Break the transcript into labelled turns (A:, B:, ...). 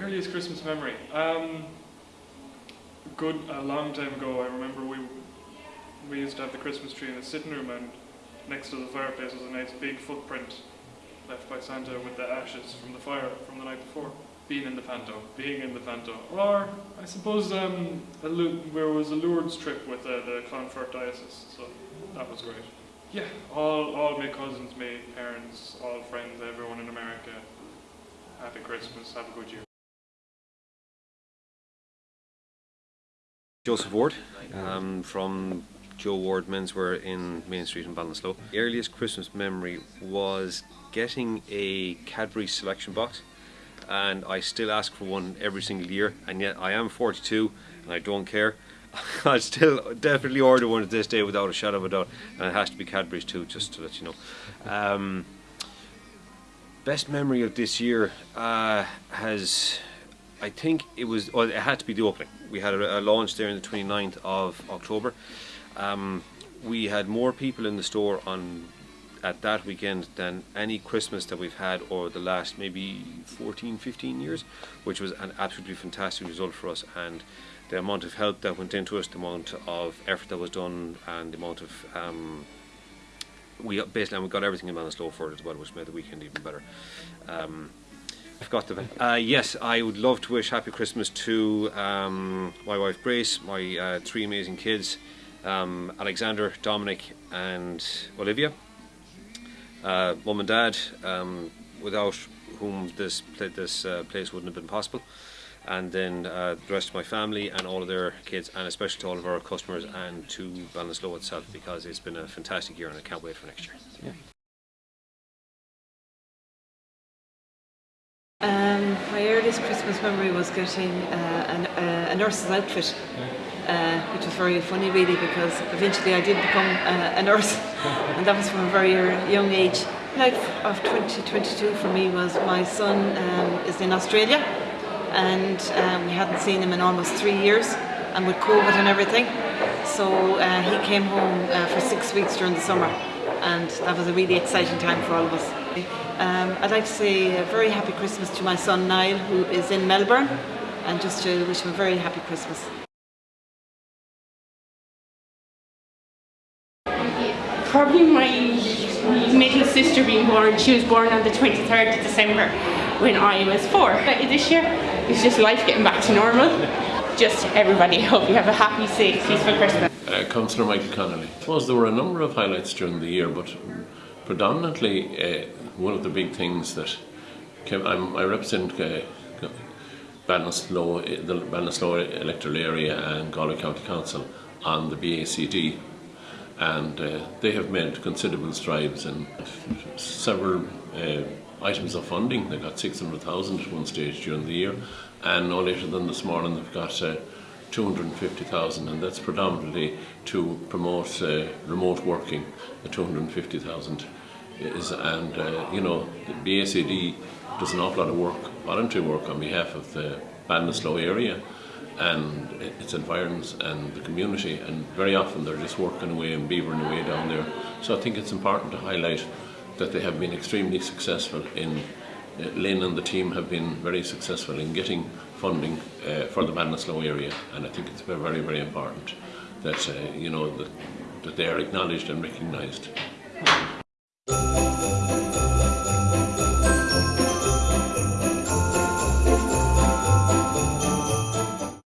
A: Earliest Christmas memory. Um, good, a long time ago, I remember we we used to have the Christmas tree in the sitting room, and next to the fireplace was a nice big footprint left by Santa with the ashes from the fire from the night before. Being in the Panto, being in the Panto, or I suppose um, there was a Lourdes trip with uh, the Clonfert Diocese, so that was great. Yeah, all all my cousins, my parents, all friends, everyone in America. Happy Christmas, have a good year.
B: Joseph Ward um, from Joe Ward Menswear in Main Street in Ballinasloe. The earliest Christmas memory was getting a Cadbury selection box and I still ask for one every single year and yet I am 42 and I don't care. I still definitely order one at this day without a shadow of a doubt and it has to be Cadbury's too just to let you know. Um, best memory of this year uh, has I think it was well, it had to be the opening. We had a, a launch there on the 29th of October. Um, we had more people in the store on at that weekend than any Christmas that we've had over the last maybe 14, 15 years, which was an absolutely fantastic result for us. And the amount of help that went into us, the amount of effort that was done, and the amount of um, we basically and we got everything in Ballinasloe for it as well, which made the weekend even better. Um, I forgot the uh, yes, I would love to wish happy Christmas to um, my wife Grace, my uh, three amazing kids, um, Alexander, Dominic, and Olivia. Uh, Mum and Dad, um, without whom this this uh, place wouldn't have been possible. And then uh, the rest of my family and all of their kids, and especially to all of our customers and to Ballinasloe itself, because it's been a fantastic year and I can't wait for next year. Yeah.
C: My earliest Christmas memory was getting uh, an, uh, a nurse's outfit, uh, which was very funny really because eventually I did become uh, a nurse and that was from a very young age. Life of 2022 for me was my son um, is in Australia and um, we hadn't seen him in almost three years and with COVID and everything. So uh, he came home uh, for six weeks during the summer and that was a really exciting time for all of us. Um, I'd like to say a very happy Christmas to my son Niall who is in Melbourne and just to wish him a very happy Christmas.
D: Probably my middle sister being born, she was born on the 23rd of December when I was four. But this year, it's just life getting back to normal. Just everybody, hope you have a happy, safe, peaceful Christmas.
E: Uh, Councillor Michael Connolly. I suppose there were a number of highlights during the year, but predominantly uh, one of the big things that came, I represent uh, Ballinasloe, the Ballinasloe electoral area and Galway County Council on the BACD and uh, they have made considerable strides and several uh, items of funding. They got 600,000 at one stage during the year and no later than this morning they've got uh, 250,000 and that's predominantly to promote uh, remote working, the 250,000 is and uh, you know the BACD does an awful lot of work, voluntary work on behalf of the Ballinasloe area and its environs and the community and very often they're just working away and beavering away down there. So I think it's important to highlight that they have been extremely successful in Lynn and the team have been very successful in getting funding uh, for the Ballinasloe area and I think it's very very important that uh, you know that, that they are acknowledged and recognised.